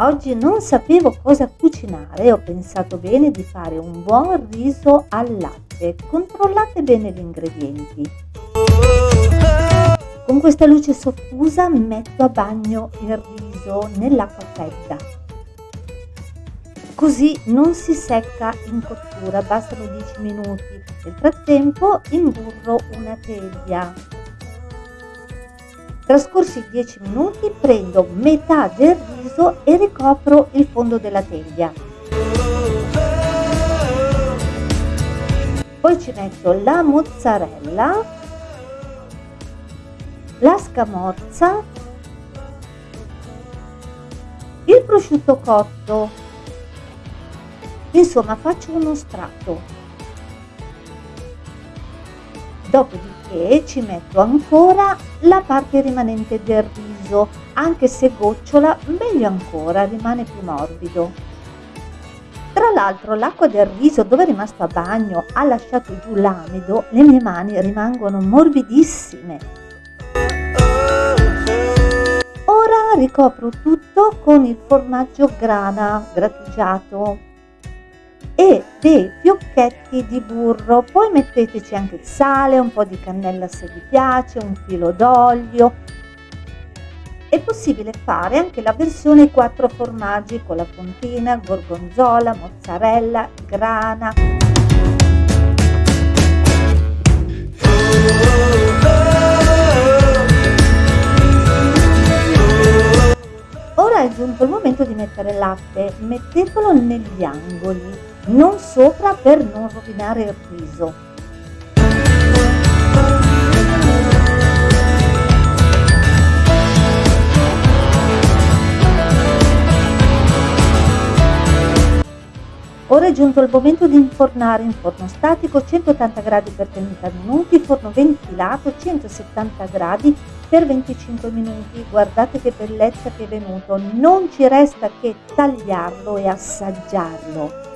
Oggi non sapevo cosa cucinare e ho pensato bene di fare un buon riso al latte. Controllate bene gli ingredienti. Con questa luce soffusa metto a bagno il riso nell'acqua fredda. Così non si secca in cottura, bastano 10 minuti. Nel frattempo imburro una teglia Trascorsi 10 minuti prendo metà del riso e ricopro il fondo della teglia. Poi ci metto la mozzarella, la scamorza, il prosciutto cotto, insomma faccio uno strato. Dopodiché ci metto ancora la parte rimanente del riso, anche se gocciola, meglio ancora, rimane più morbido. Tra l'altro l'acqua del riso dove è rimasto a bagno ha lasciato giù l'amido, le mie mani rimangono morbidissime. Ora ricopro tutto con il formaggio grana grattugiato e dei fiocchetti di burro. Poi metteteci anche il sale un po di cannella se vi piace un filo d'olio. È possibile fare anche la versione quattro formaggi con la fontina gorgonzola mozzarella grana. Ora è giunto il momento di mettere il latte. Mettetelo negli angoli non sopra per non rovinare il riso. Ora è giunto il momento di infornare in forno statico 180 gradi per 30 minuti, forno ventilato 170 gradi per 25 minuti. Guardate che bellezza che è venuto, non ci resta che tagliarlo e assaggiarlo.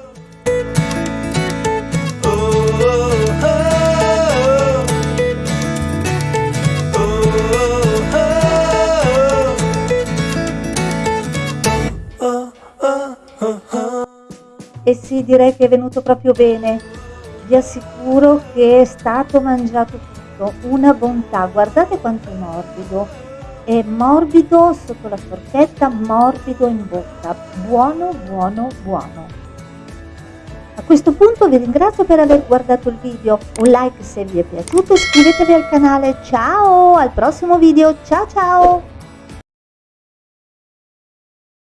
E sì, direi che è venuto proprio bene. Vi assicuro che è stato mangiato tutto, una bontà. Guardate quanto è morbido. È morbido sotto la forchetta, morbido in bocca. Buono, buono, buono. A questo punto vi ringrazio per aver guardato il video, un like se vi è piaciuto, iscrivetevi al canale, ciao, al prossimo video, ciao ciao!